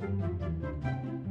Música